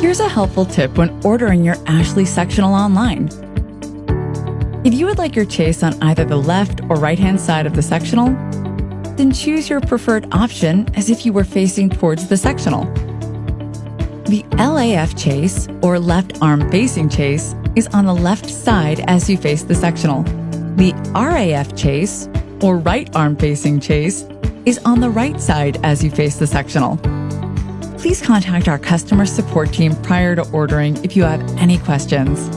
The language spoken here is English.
Here's a helpful tip when ordering your Ashley sectional online. If you would like your chase on either the left or right hand side of the sectional, then choose your preferred option as if you were facing towards the sectional. The LAF chase, or left arm facing chase, is on the left side as you face the sectional. The RAF chase, or right arm facing chase, is on the right side as you face the sectional. Please contact our customer support team prior to ordering if you have any questions.